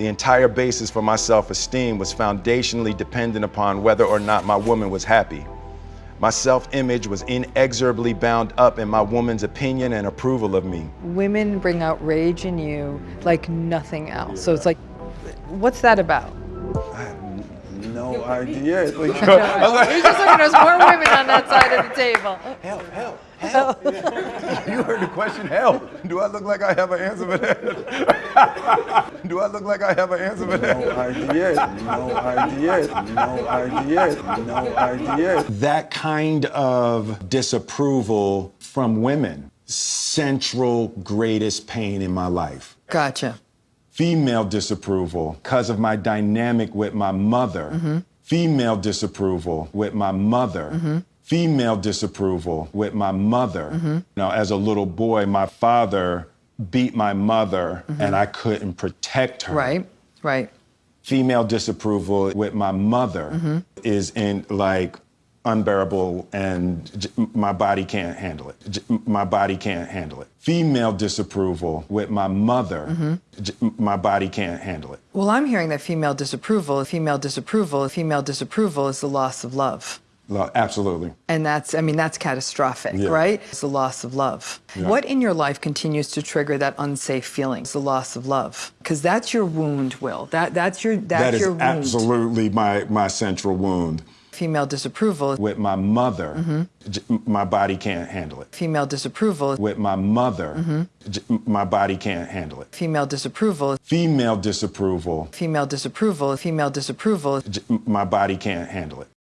The entire basis for my self-esteem was foundationally dependent upon whether or not my woman was happy. My self-image was inexorably bound up in my woman's opinion and approval of me. Women bring out rage in you like nothing else. So it's like, what's that about? I have no idea. Like, He's just looking, there's more women on that side of the table. help, help, help. you heard the question, help. Do I look like I have an answer for that? Do I look like I have an answer for that? No idea, no idea, no idea, no idea. That kind of disapproval from women, central greatest pain in my life. Gotcha. Female disapproval because of my dynamic with my mother. Mm-hmm. Female disapproval with my mother. Mm-hmm. Female disapproval with my mother. Now, as a little boy, my father beat my mother and I couldn't protect her. Right, right. Female disapproval with my mother is in like unbearable and j- my body can't handle it. J- my body can't handle it. Female disapproval with my mother, my body can't handle it. Well, I'm hearing that female disapproval, female disapproval, female disapproval is the loss of love. Absolutely. And that's, I mean, that's catastrophic, Yeah. right? It's the loss of love. Yeah. What in your life continues to trigger that unsafe feeling? It's the loss of love. Because that's your wound, Will. That, that's your, that's That is your wound. absolutely my, my central wound. Female disapproval, With my mother, mm-hmm. j- my body can't handle it. female disapproval, With my mother, mm-hmm. j- my body can't handle it. female disapproval, Female disapproval, female disapproval, female disapproval. my body can't handle it.